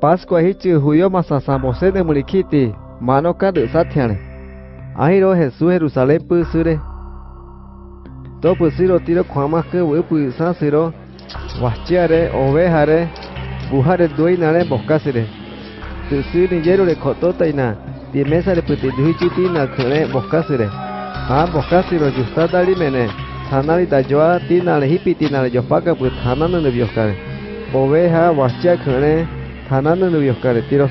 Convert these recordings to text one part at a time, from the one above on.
Pascua hichu huyo masasa bose de mulikiti mano ka de sathiane. Ahiro Jesús Jerusalén pu sure. To pu siro tiro khama ke we pu sa siro. Wachiare ovejare bujare duinare boscasire. Tu siri yero le kotota ina. Di mesa le puti duhichiti na khane boscasire. Ha boscasiro justa dali mene. Hanali da joa tina le hipiti na le jopaka put hanana ne bioscare. Oveja wachia khane hanana ne bioscare tiro.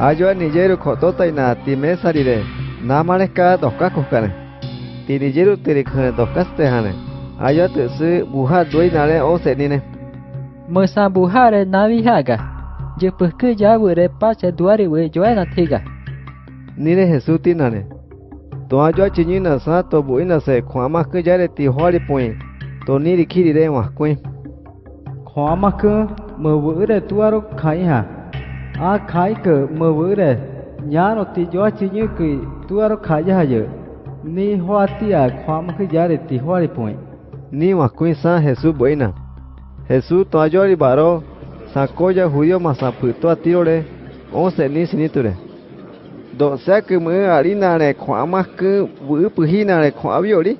Ayo nijero kotota ina ti mesa rire. Namareka doka kokane. Ti nijero tiri khane dokaste hane. Ayo tu su buha duinare o senine. mơ sa bù ha re na vi ha ga je pu ke ja bu re pa se duari we jo na thi ga Nire Jesús tinane. To ayo chiñina sa to buina se kwama ke jare ti hori point. To niri mơ vỡ để tua rốc khai ha à khai cỡ mơ vỡ để nhà nó tí gió chỉ như cái tua rốc khai ra giờ. Ni hoa ti à khóa mà cái giá để tí hoa đi point ni mà quên sa Jesus bơi na Jesus tua gió đi baro sacó ya judío mà sa phụ tua tiro để ông sẽ ni xin tu để đồ xe cứ mưa arina à, này khóa mà cứ vỡ bự hi này khóa biểu đi.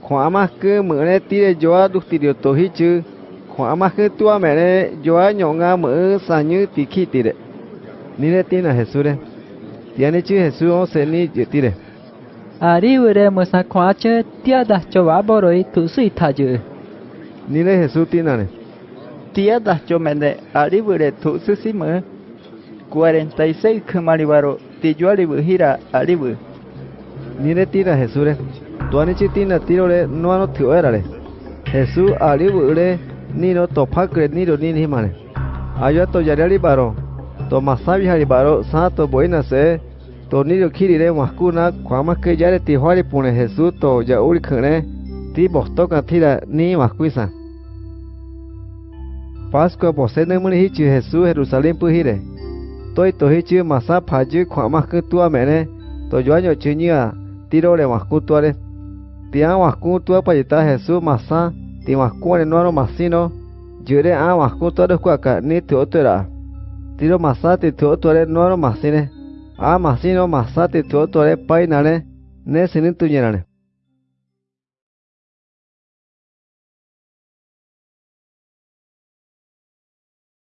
Khóa mà cứ mưa này tí để gió đục tí điều tổ hi chứ hoa mà cái tua mẹ này gió nhỏ nga mở sa như tì khi tì đấy. Ni là tin là hết su đấy tiền này chứ hết số ông sẽ ni chữ tì đấy. À đi vừa đây mà sa khóa chứ tia đã cho vá bỏ rồi tụ suy thà chứ ni là hết su tin là này. Tia đã cho mẹ này. À đi vừa đây tụ suy xí mở. 46 kumaribaro à, ti yo alibu hira alibu ni le tira Jesús le tu anichi tina tiro le no ano tio era le Jesús alibu le ni no topa kre ni ro ni ni mane. Ayo to yari baro. To masabi hari baro sa to boina se. To ni ro kiri re wakuna kwama ke yare ti hwari pune Jesús to ya uri khane. Ti bostoka tira ni wakuisa. Pascua bose ne muni hichi Jesús Jerusalén pu hire. Toi to hichi masa phaju kwama ke tua mene. To yo año chiñia tiro le wakutuare. Tia wasku tua pa yita Jesús masa. ti mascua ni nuano masino jure a mascu todo cuaca ni tu otra tiro masati tu otra nuano masine a masino masati tu otra painane ne sinin tu llenane